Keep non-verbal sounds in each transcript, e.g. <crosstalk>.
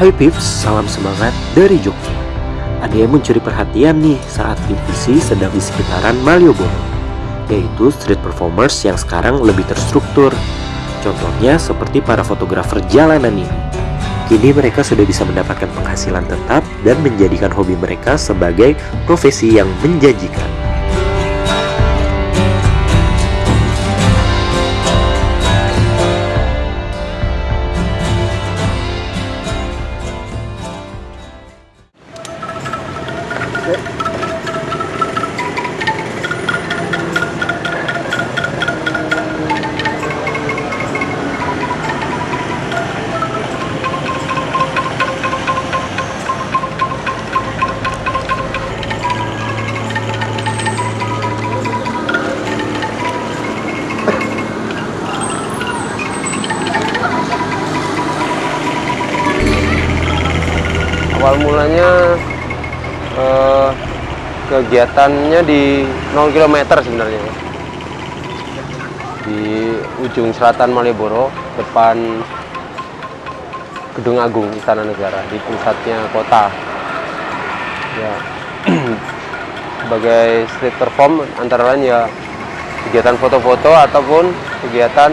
Hai Pips, salam semangat dari Jogja. Ada yang mencuri perhatian nih saat PPC sedang di sekitaran Malioboro, yaitu street performers yang sekarang lebih terstruktur. Contohnya seperti para fotografer jalanan ini. Kini mereka sudah bisa mendapatkan penghasilan tetap dan menjadikan hobi mereka sebagai profesi yang menjanjikan. Awal mulanya eh, kegiatannya di 0 km sebenarnya. Di ujung selatan Malioboro depan Gedung Agung Istana Negara di pusatnya kota. Ya. <clears throat> Sebagai street perform antara lain ya kegiatan foto-foto ataupun kegiatan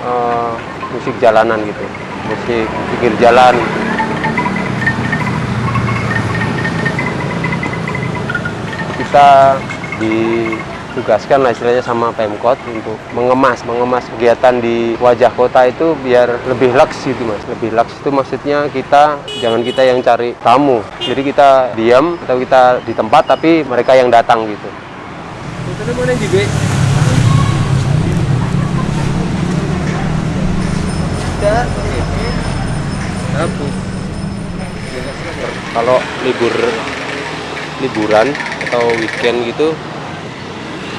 eh, musik jalanan gitu. Musik pikir jalan kita ditugaskan lah istilahnya sama Pemkot untuk mengemas mengemas kegiatan di wajah kota itu biar lebih laks gitu mas. Lebih laks itu maksudnya kita jangan kita yang cari tamu. Jadi kita diam atau kita di tempat tapi mereka yang datang gitu. Kalau libur liburan atau weekend gitu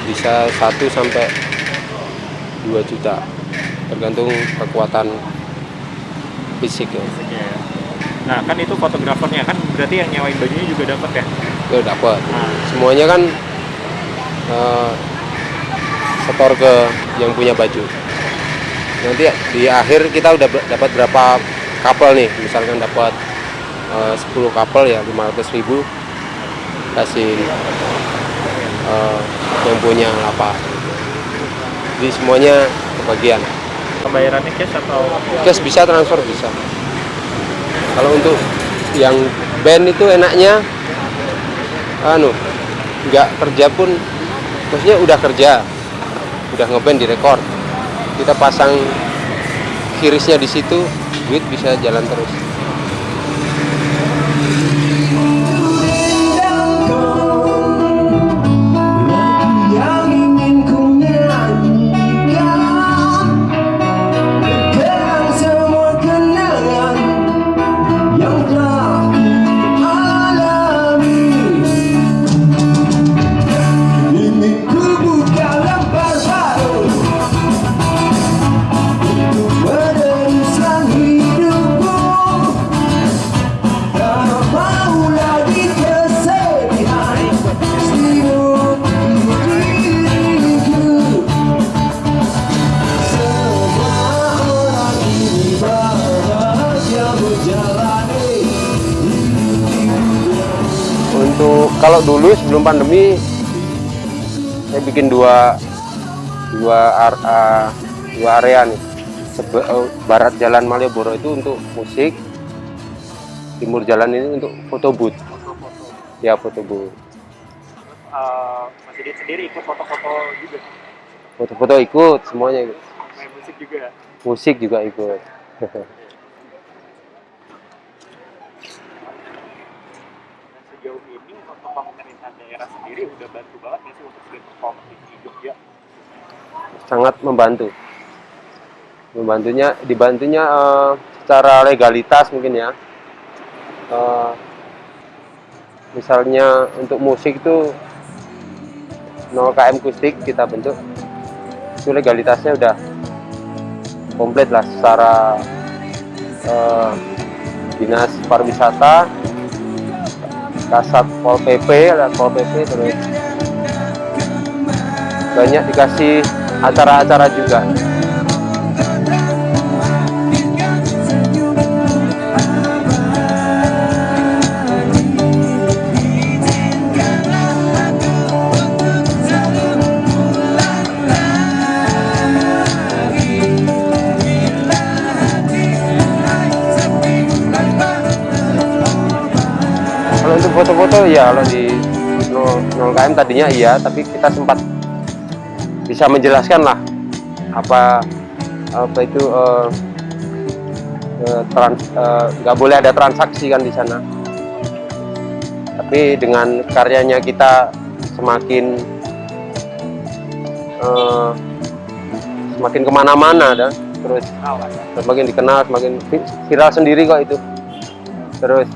bisa 1 sampai 2 juta tergantung kekuatan fisik ya. ya. Nah kan itu fotografernya kan berarti yang nyewain bajunya juga dapat ya? Itu dapat. Nah. Semuanya kan uh, setor ke yang punya baju. Nanti di akhir kita udah dapat berapa couple nih, misalkan dapat uh, 10 couple ya 500 ribu kasih uh, yang punya apa. Jadi semuanya kebagian. Pembayarannya cash atau? Cash bisa transfer bisa. Kalau untuk yang band itu enaknya anu nggak kerja pun maksudnya udah kerja udah ngeband di rekor kita pasang kirisnya di situ duit bisa jalan terus kalau dulu sebelum pandemi saya bikin dua dua uh, dua area nih. Sebe, uh, barat jalan Malioboro itu untuk musik timur jalan ini untuk foto booth. Ya foto booth. Uh, Mas Didit sendiri ikut foto-foto juga? Foto-foto ikut semuanya ikut. Main musik juga musik juga ikut <laughs> sejauh ini untuk daerah sendiri udah bantu banget nggak untuk street perform di Jogja? Sangat membantu. Membantunya, dibantunya uh, secara legalitas mungkin ya. Uh, misalnya untuk musik itu 0 km kustik kita bentuk itu legalitasnya udah komplit lah secara uh, dinas pariwisata kasat pol pp pol pp terus banyak dikasih acara-acara juga foto ya kalau di 0, 0 km tadinya iya tapi kita sempat bisa menjelaskan lah apa apa itu eh, eh, trans- eh, nggak boleh ada transaksi kan di sana. Tapi dengan karyanya kita semakin eh, semakin ke mana-mana dah terus semakin dikenal semakin vi- viral sendiri kok itu. Terus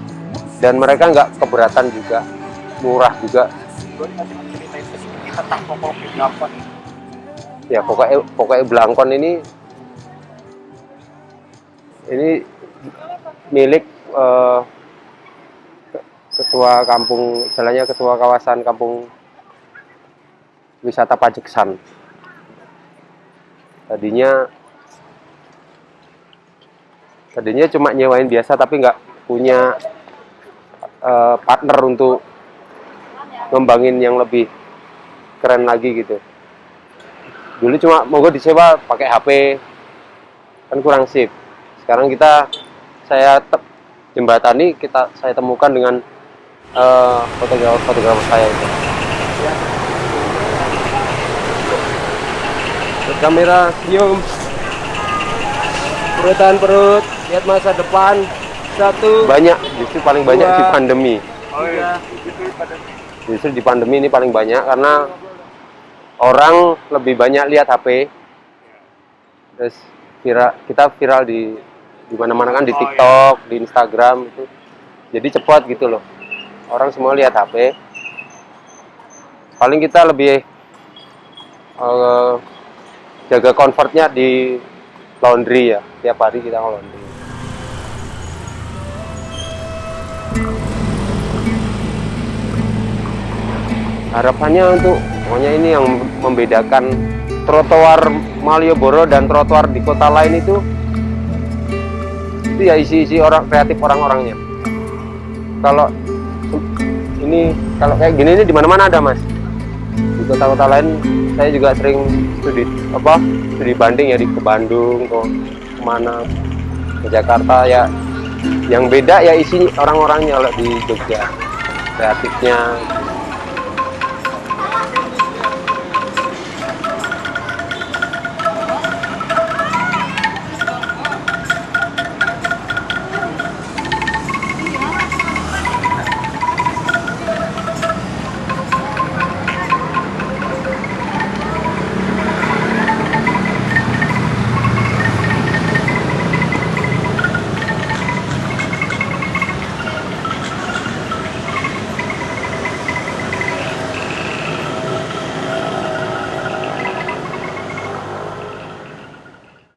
dan mereka nggak keberatan juga murah juga. Ya pokoknya pokoknya belangkon ini ini milik ke- ketua kampung istilahnya ketua kawasan kampung wisata Pajeksan. Tadinya tadinya cuma nyewain biasa tapi nggak punya eh, partner untuk ngembangin yang lebih keren lagi gitu. Dulu cuma mogok disewa pakai HP kan kurang sip sekarang kita saya te- jembatani kita saya temukan dengan eh, fotografer saya itu. Kamera senyum. Perutan perut lihat masa depan satu banyak justru paling banyak di Dua. pandemi. Oh iya, justru di pandemi ini paling banyak karena orang lebih banyak lihat HP terus viral kita viral di di mana-mana kan di Oh, iya. TikTok di Instagram itu. Jadi cepat gitu loh. Orang semua lihat HP paling kita lebih eh, jaga comfortnya di laundry ya. Tiap hari kita laundry harapannya untuk pokoknya ini yang membedakan trotoar Malioboro dan trotoar di kota lain itu itu ya isi-isi orang kreatif orang-orangnya. Kalau ini kalau kayak gini ini di mana-mana ada mas. Di kota-kota lain saya juga sering studi apa studi banding ya di ke Bandung ke ke mana ke Jakarta ya. Yang beda ya isi orang-orangnya di Jogja kreatifnya